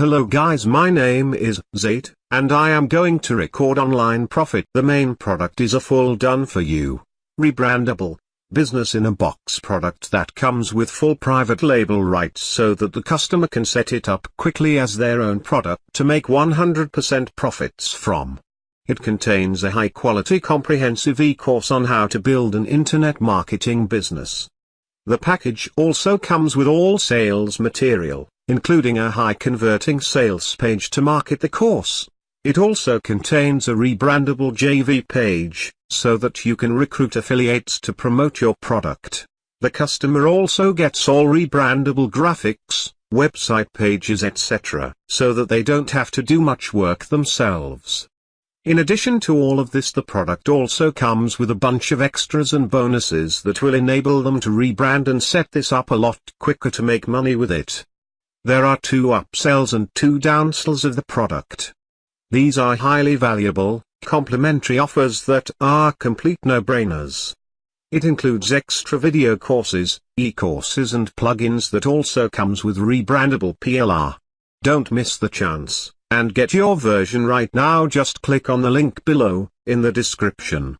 Hello guys my name is Zate, and I am going to record online profit. The main product is a full done for you, rebrandable, business in a box product that comes with full private label rights so that the customer can set it up quickly as their own product to make 100% profits from. It contains a high quality comprehensive e-course on how to build an internet marketing business. The package also comes with all sales material including a high-converting sales page to market the course. It also contains a rebrandable JV page, so that you can recruit affiliates to promote your product. The customer also gets all rebrandable graphics, website pages etc., so that they don't have to do much work themselves. In addition to all of this the product also comes with a bunch of extras and bonuses that will enable them to rebrand and set this up a lot quicker to make money with it. There are two upsells and two downsells of the product. These are highly valuable, complementary offers that are complete no-brainers. It includes extra video courses, e-courses and plugins that also comes with rebrandable PLR. Don't miss the chance, and get your version right now just click on the link below, in the description.